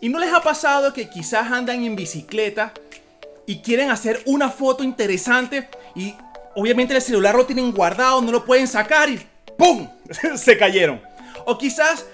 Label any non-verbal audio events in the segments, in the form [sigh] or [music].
¿Y no les ha pasado que quizás andan en bicicleta y quieren hacer una foto interesante y obviamente el celular lo tienen guardado, no lo pueden sacar y ¡pum! [laughs] Se cayeron. O quizás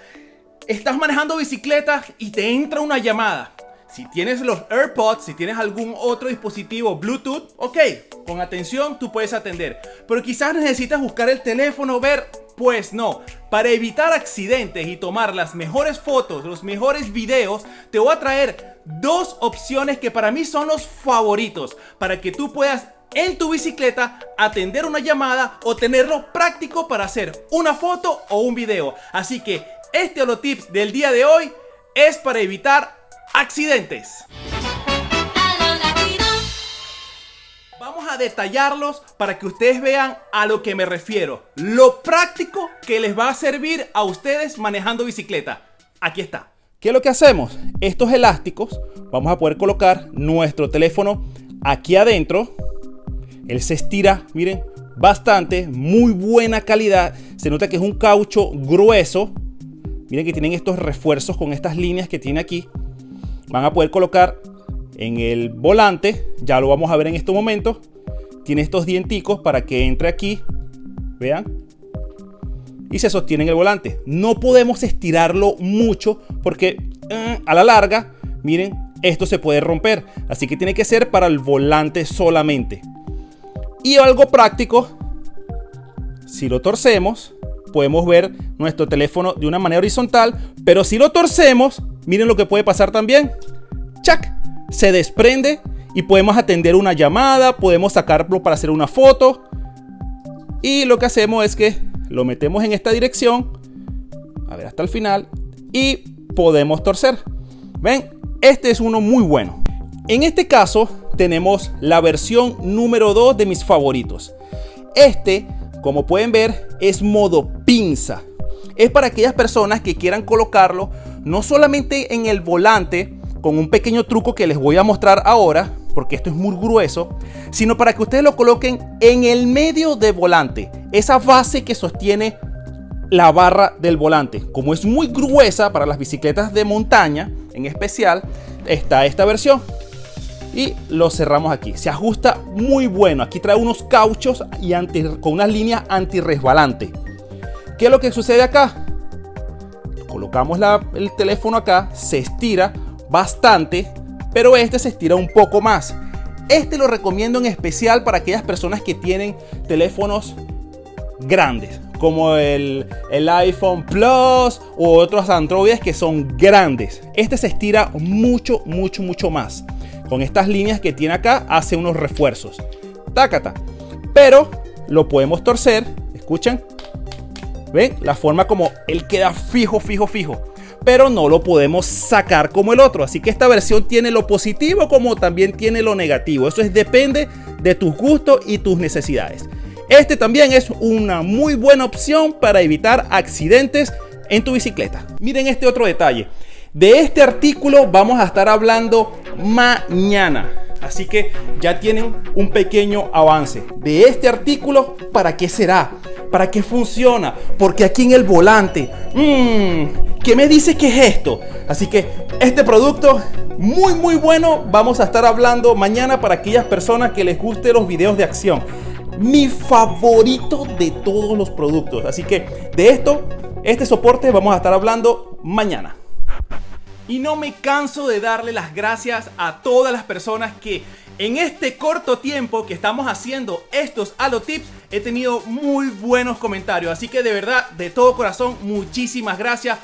estás manejando bicicleta y te entra una llamada. Si tienes los AirPods, si tienes algún otro dispositivo Bluetooth, ok, con atención tú puedes atender. Pero quizás necesitas buscar el teléfono, ver pues no, para evitar accidentes y tomar las mejores fotos, los mejores videos, te voy a traer dos opciones que para mí son los favoritos para que tú puedas en tu bicicleta atender una llamada o tenerlo práctico para hacer una foto o un video. Así que este tips del día de hoy es para evitar accidentes. Vamos a detallarlos para que ustedes vean a lo que me refiero. Lo práctico que les va a servir a ustedes manejando bicicleta. Aquí está. ¿Qué es lo que hacemos? Estos elásticos vamos a poder colocar nuestro teléfono aquí adentro. Él se estira, miren, bastante, muy buena calidad. Se nota que es un caucho grueso. Miren que tienen estos refuerzos con estas líneas que tiene aquí. Van a poder colocar en el volante, ya lo vamos a ver en este momento, tiene estos dienticos para que entre aquí, vean, y se sostiene en el volante. No podemos estirarlo mucho porque eh, a la larga, miren, esto se puede romper. Así que tiene que ser para el volante solamente. Y algo práctico, si lo torcemos, podemos ver nuestro teléfono de una manera horizontal, pero si lo torcemos, miren lo que puede pasar también. ¡Chac! Se desprende y podemos atender una llamada, podemos sacarlo para hacer una foto. Y lo que hacemos es que lo metemos en esta dirección, a ver hasta el final, y podemos torcer. ¿Ven? Este es uno muy bueno. En este caso tenemos la versión número 2 de mis favoritos. Este, como pueden ver, es modo pinza. Es para aquellas personas que quieran colocarlo no solamente en el volante, con un pequeño truco que les voy a mostrar ahora, porque esto es muy grueso, sino para que ustedes lo coloquen en el medio del volante, esa base que sostiene la barra del volante. Como es muy gruesa para las bicicletas de montaña, en especial, está esta versión. Y lo cerramos aquí. Se ajusta muy bueno. Aquí trae unos cauchos y con unas líneas anti-resbalante. ¿Qué es lo que sucede acá? Colocamos el teléfono acá, se estira, bastante, pero este se estira un poco más. Este lo recomiendo en especial para aquellas personas que tienen teléfonos grandes, como el, el iPhone Plus u otros Androides que son grandes. Este se estira mucho, mucho, mucho más. Con estas líneas que tiene acá, hace unos refuerzos. Tácata. Pero lo podemos torcer. Escuchen. ¿Ven? La forma como él queda fijo, fijo, fijo pero no lo podemos sacar como el otro. Así que esta versión tiene lo positivo como también tiene lo negativo. Eso es depende de tus gustos y tus necesidades. Este también es una muy buena opción para evitar accidentes en tu bicicleta. Miren este otro detalle. De este artículo vamos a estar hablando mañana. Así que ya tienen un pequeño avance. De este artículo, ¿para qué será? ¿Para qué funciona? Porque aquí en el volante, mmm, ¿qué me dice que es esto? Así que este producto muy muy bueno vamos a estar hablando mañana para aquellas personas que les guste los videos de acción. Mi favorito de todos los productos. Así que de esto, este soporte vamos a estar hablando mañana. Y no me canso de darle las gracias a todas las personas que en este corto tiempo que estamos haciendo estos Halo Tips he tenido muy buenos comentarios. Así que de verdad, de todo corazón, muchísimas gracias.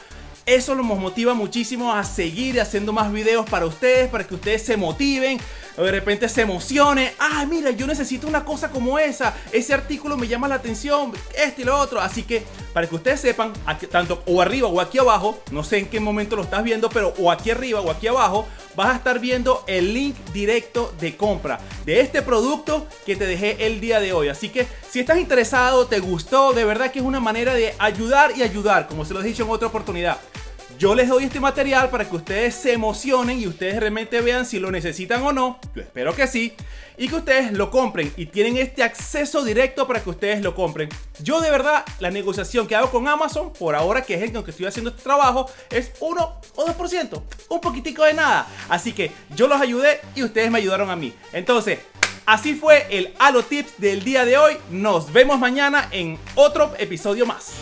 Eso nos motiva muchísimo a seguir haciendo más videos para ustedes, para que ustedes se motiven, de repente se emocione. Ah, mira, yo necesito una cosa como esa. Ese artículo me llama la atención, este y lo otro. Así que para que ustedes sepan, tanto o arriba o aquí abajo, no sé en qué momento lo estás viendo, pero o aquí arriba o aquí abajo, vas a estar viendo el link directo de compra de este producto que te dejé el día de hoy. Así que si estás interesado, te gustó, de verdad que es una manera de ayudar y ayudar, como se lo he dicho en otra oportunidad yo les doy este material para que ustedes se emocionen y ustedes realmente vean si lo necesitan o no. Yo espero que sí. Y que ustedes lo compren y tienen este acceso directo para que ustedes lo compren. Yo de verdad, la negociación que hago con Amazon, por ahora que es el que estoy haciendo este trabajo, es 1 o 2%. Un poquitico de nada. Así que yo los ayudé y ustedes me ayudaron a mí. Entonces, Así fue el Halo Tips del día de hoy. Nos vemos mañana en otro episodio más.